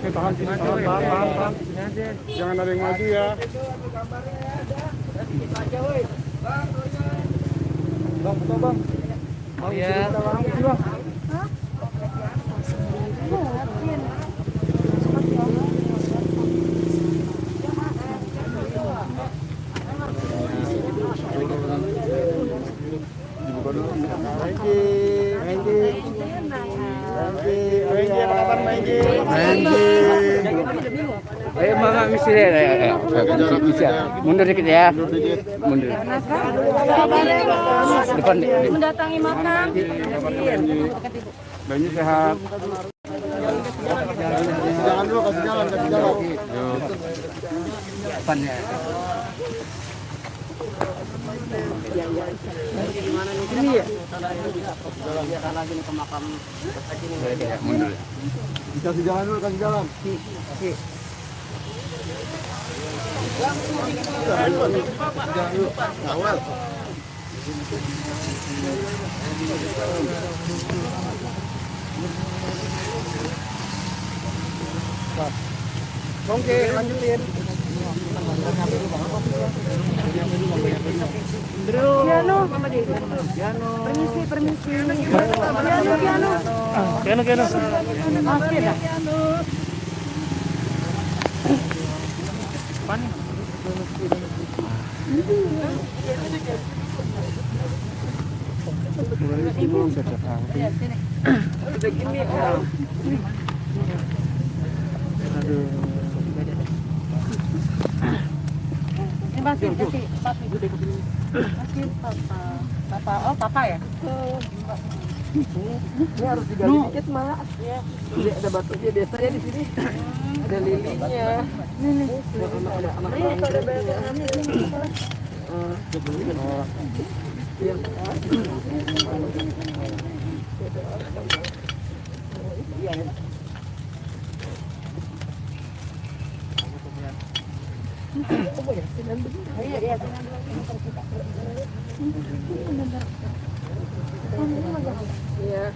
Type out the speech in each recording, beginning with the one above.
Oke, tahan sini, tahan, tahan, tahan, tahan. Jangan ada yang maju ya. Bang, betul bang. Bang, Iya. sini kita bareng sini, bang. Mundur dikit ya. Mundur. Depan. mendatangi makam Bayinya sehat. Jalan dulu, kasih jalan, kasih jalan. Depannya. Mundur. Kasih jalan dulu, kasih jalan. Awal. Oke, lanjutin. piano permisi permisi piano piano Piano, piano. Dah ini masih masih masih papa papa oh papa ya Ini harus digali dikit, Mak. Jadi ada batunya biasanya di sini. Ada lilinya. ini Ada anak ini ada bayangan iya iya Iya.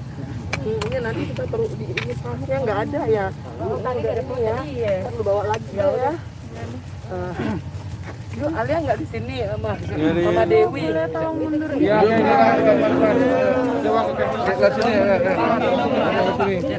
Ini nanti kita perlu di ini pasnya nggak ada ya. Oh, tadi ada ya. iya Kan lu bawa lagi ya. ya. Eh, Yuk, Alia nggak di sini sama sama Dewi. boleh tolong mundur Iya, iya, iya. Coba ke Ke sini. ya, ya, ya.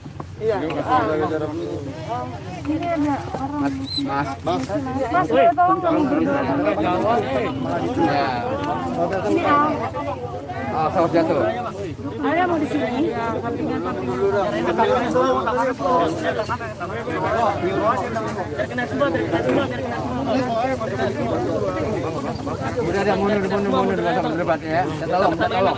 Iya. orang Mas, Mas. mas boleh tolong mundur dulu Ya. Oh, saus jatuh. ada mau di sini sampingan sampingan Udah ada mundur, mundur, mundur, nggak usah berdebat ya. Kita tolong,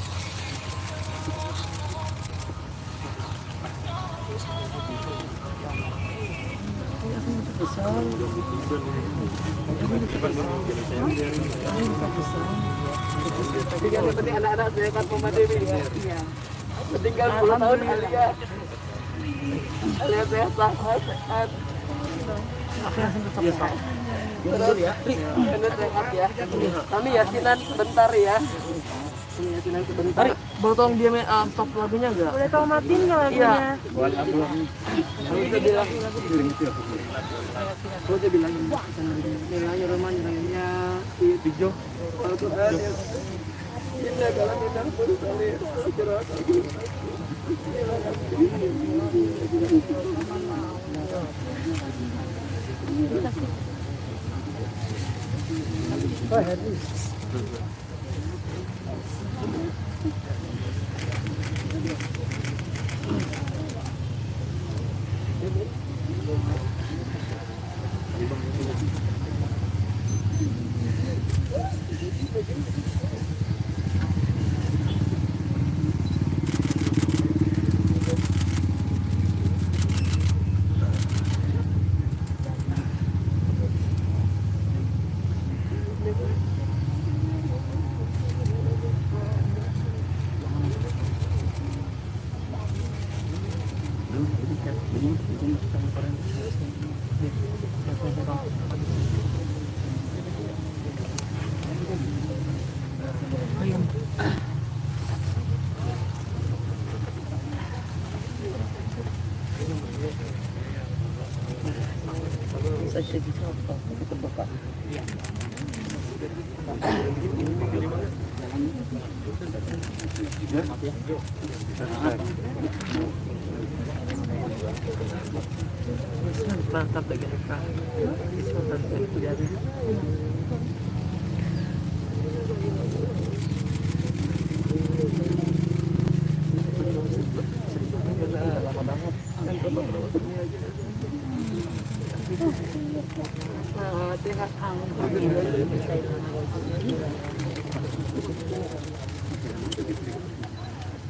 Ya. Tinggal 10 tahun Alia. Alia sehat, sehat. Sehat ya. Kami yasinan sebentar ya. Sebentar. Boleh tolong dia uh, stop lagunya enggak? Boleh tau matiin nggak Iya. lagunya? Kami udah bilang. Gue udah bilang. Hijau. Al-Quran. Inna kalau pun salih. Mantap. Nah, sehat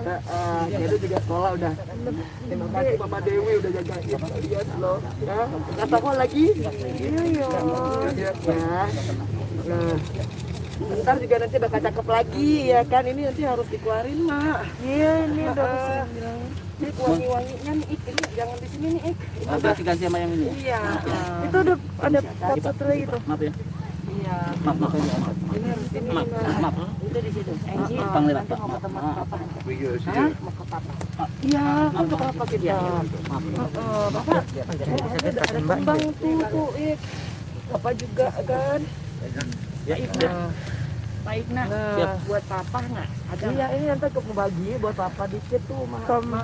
Uh, uh, Edo juga sekolah udah. Terima kasih Mama Dewi udah jagain kalian loh. Ya, sekolah lagi. Iya, iya. Ya. Nah, ntar juga nanti bakal cakep lagi ya kan. Ini nanti harus dikeluarin mak. Iya, ini udah Ah. Ini wangi-wanginya nih Ik, ini jangan di sini nih Ik. Ini Oh, udah, ganti sama yang ini. iya. Itu udah ada part satu lagi tuh. Maaf ya. Iya. Maaf, maaf. maaf. Ini harus ini Maaf, maaf. Itu di situ. Angie, Bang lewat, Pak. mau ketemu Maaf. papa. Iya? Mau ke papa. Iya, untuk apa kita? Maaf. Bapak. Ada kembang tuh, tuh. Bapak juga kan. Ya, Nah, Pak Igna. nah. Buat papa nggak? Ada Iya, ini nanti ke bagi buat papa dikit tuh, Ma. Ma.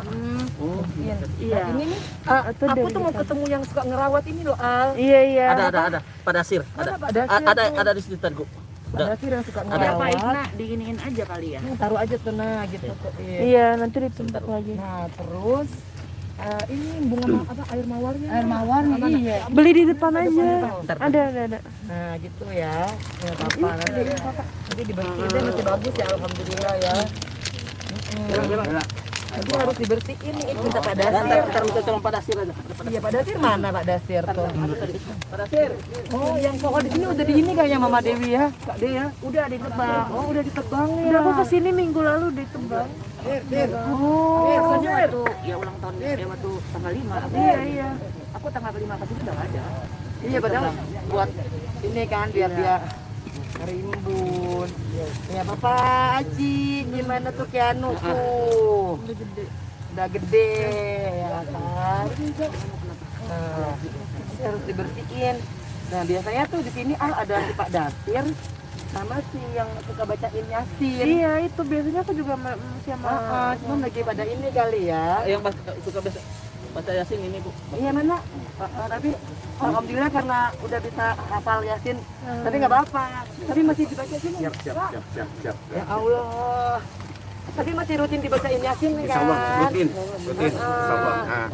Oh, Iya. Iya. Nah, ini nih, ah, Itu aku tuh mau kita. ketemu yang suka ngerawat ini loh, Al. Iya, iya. ada ada ada. Pada sir. Ada. Mana Pak Dasir A- Ada tuh? ada di situ tadi. Udah. Ada sih yang suka Ada. Ada ngerawat. Igna diginiin aja kali ya. Taruh aja tuh, nah gitu tuh. Iya. Iya, nanti ditumpuk lagi. Nah, terus eh, ini bunga ma- apa air mawarnya? Air mawar Mana? iya. Beli di depan aja. Bentar. Ada, ada, ada. Nah, gitu ya. Ya, papa nanti. Nanti dibersihin deh, masih bagus ya, alhamdulillah ya. Mm-mm. Nanti harus dibersihin nih, minta Pak Dasir. bentar, minta tolong pada sir aja. Iya, Pak Dasir mana Pak Dasir tuh? Pada sir. Oh, yang pokok di sini udah di ini kayaknya Mama Dewi ya, Kak De ya. Udah ditebang. Oh, udah ditebang ya. Udah aku ke sini minggu lalu ditebang. Oh, Biasanya waktu ya ulang tahun ya waktu tanggal 5 aku, Iya, iya. aku tanggal 5 kasih udah nggak ada. Iya, padahal buat ini kan biar dia rimbun. Ya, Bapak Aji, gimana tuh Kianu tuh? Udah gede. Udah gede ya kan. Nah, ini harus dibersihin. Nah, biasanya tuh di sini Al ada si Pak Dasir sama si yang suka bacain Yasin. Iya, itu biasanya aku juga ma- masih sama Ah, ah, cuma lagi pada ini kali ya. Yang pas suka baca baca yasin ini, Bu. Iya mana? Ah, ah, tapi alhamdulillah karena udah bisa hafal Yasin. Tapi nggak apa-apa. Tapi masih dibaca sini. Siap, siap, siap, siap, siap. Ya Allah. Tapi masih rutin dibacain Yasin kan? Insya Allah, rutin, rutin. Insya Allah. Nah,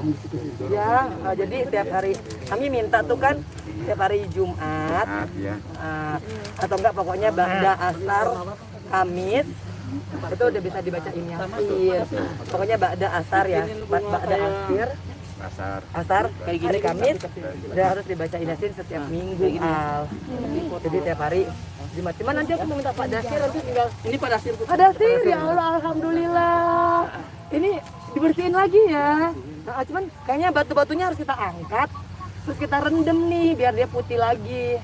Ya, ah, jadi setiap hari kami minta tuh kan setiap hari Jumat nah, ya. ah, atau enggak pokoknya ba'da asar Kamis itu udah bisa dibacain yasin pokoknya ba'da asar ya Ba- ba'da asir Pasar. asar kayak gini Kamis udah harus dibacain yasin setiap minggu al. Jadi tiap hari Jumat. Cuman nanti aku mau minta Pak Dasir nanti tinggal Ini Pak Dasir. Pak Dasir ya Allah alhamdulillah. Ini dibersihin lagi ya. Nah, cuman kayaknya batu-batunya harus kita angkat terus kita rendam nih biar dia putih lagi.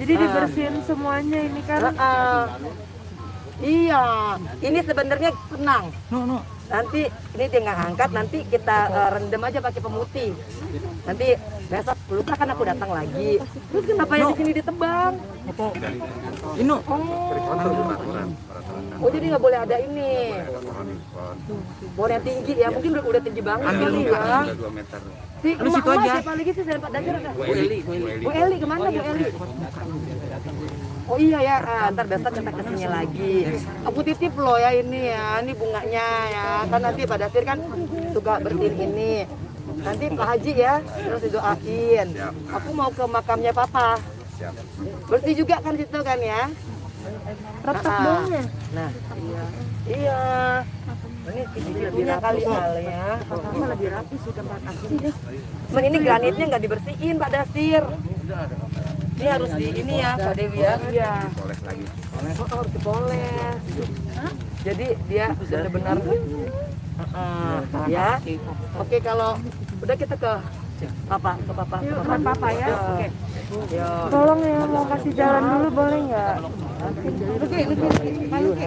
Jadi dibersihin semuanya ini kan. Heeh. Iya, ini sebenarnya tenang. Nanti ini tinggal angkat, nanti kita eh, rendam aja pakai pemutih. Nanti besok lusa kan aku datang lagi. Terus kenapa yang di sini ditebang? Ino. Oh jadi nggak boleh ada ini. Pohon yang tinggi ya, mungkin udah, udah tinggi banget kali ya. Udah 2 meter. Si Lu situ aja. siapa lagi sih selain Pak Dasir ada? Bu Eli, Bu Eli. Bu Eli ke mana Bu Eli? Oh iya ya, ah, ntar besok kita ke sini lagi. Aku titip loh ya ini ya, ini bunganya ya. Kan nanti Pak Dasir kan suka bersihin ini. Nanti Pak Haji ya, terus didoain. Aku mau ke makamnya Papa. Bersih juga kan situ kan ya? Retak Ah, doang ya? Nah, iya. Iya. Ini punya kali hal ya. Ini lebih rapi aslinya. Cuman ini granitnya nggak dibersihin Pak Dasir. Ini harus di ini ya Pak Dewi ya. Iya. Poles lagi. Oh, harus dipoles. Jadi dia benar-benar Heeh, ya. Oke kalau udah kita ke papa, ke papa, ke papa, papa ya. Oke. Yo. Tolong ya mau kasih jalan dulu boleh nggak? Oke, oke, oke. Oke.